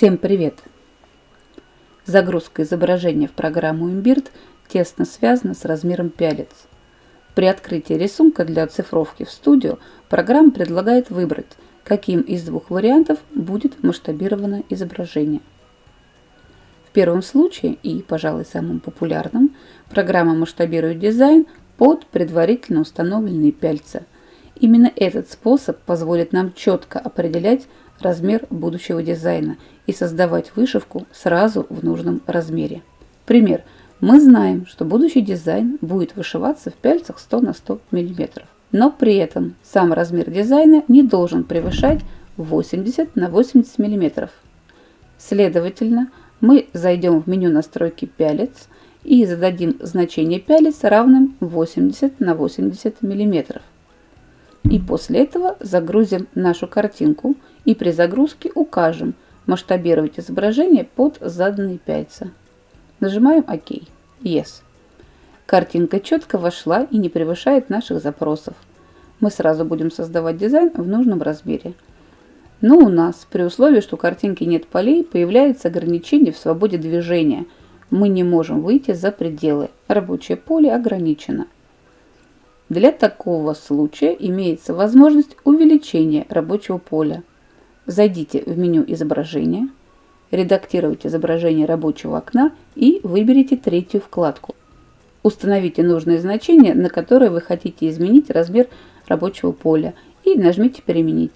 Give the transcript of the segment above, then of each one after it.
Всем привет! Загрузка изображения в программу Imbird тесно связана с размером пялец. При открытии рисунка для оцифровки в студию программа предлагает выбрать, каким из двух вариантов будет масштабировано изображение. В первом случае, и, пожалуй, самым популярным, программа масштабирует дизайн под предварительно установленные пяльца. Именно этот способ позволит нам четко определять размер будущего дизайна и создавать вышивку сразу в нужном размере. Пример. Мы знаем, что будущий дизайн будет вышиваться в пяльцах 100 на 100 мм. Но при этом сам размер дизайна не должен превышать 80 на 80 мм. Следовательно, мы зайдем в меню настройки пялец и зададим значение пялец равным 80 на 80 мм. И после этого загрузим нашу картинку и при загрузке укажем масштабировать изображение под заданные пяльца. Нажимаем ОК. Yes. Картинка четко вошла и не превышает наших запросов. Мы сразу будем создавать дизайн в нужном размере. Но у нас, при условии, что у картинки нет полей, появляется ограничение в свободе движения. Мы не можем выйти за пределы. Рабочее поле ограничено. Для такого случая имеется возможность увеличения рабочего поля. Зайдите в меню изображения, редактируйте изображение рабочего окна и выберите третью вкладку. Установите нужное значение, на которое вы хотите изменить размер рабочего поля и нажмите «Переменить».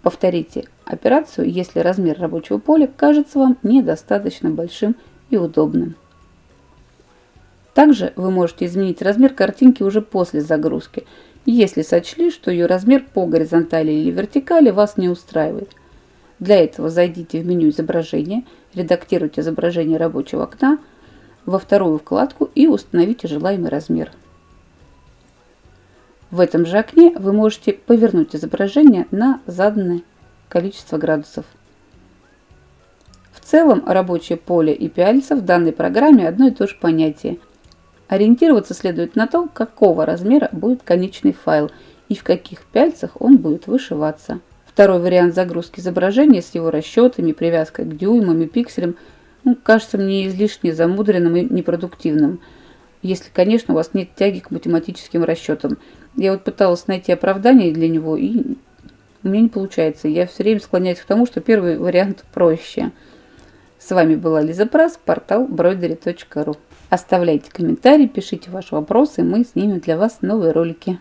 Повторите операцию, если размер рабочего поля кажется вам недостаточно большим и удобным. Также вы можете изменить размер картинки уже после загрузки, если сочли, что ее размер по горизонтали или вертикали вас не устраивает. Для этого зайдите в меню изображения, редактируйте изображение рабочего окна во вторую вкладку и установите желаемый размер. В этом же окне вы можете повернуть изображение на заданное количество градусов. В целом рабочее поле и пяльца в данной программе одно и то же понятие. Ориентироваться следует на то, какого размера будет конечный файл и в каких пяльцах он будет вышиваться. Второй вариант загрузки изображения с его расчетами, привязкой к дюймам и пикселям ну, кажется мне излишне замудренным и непродуктивным, если, конечно, у вас нет тяги к математическим расчетам. Я вот пыталась найти оправдание для него, и у меня не получается. Я все время склоняюсь к тому, что первый вариант проще. С вами была Лиза Прас, портал broidery.ru. Оставляйте комментарии, пишите ваши вопросы, мы снимем для вас новые ролики.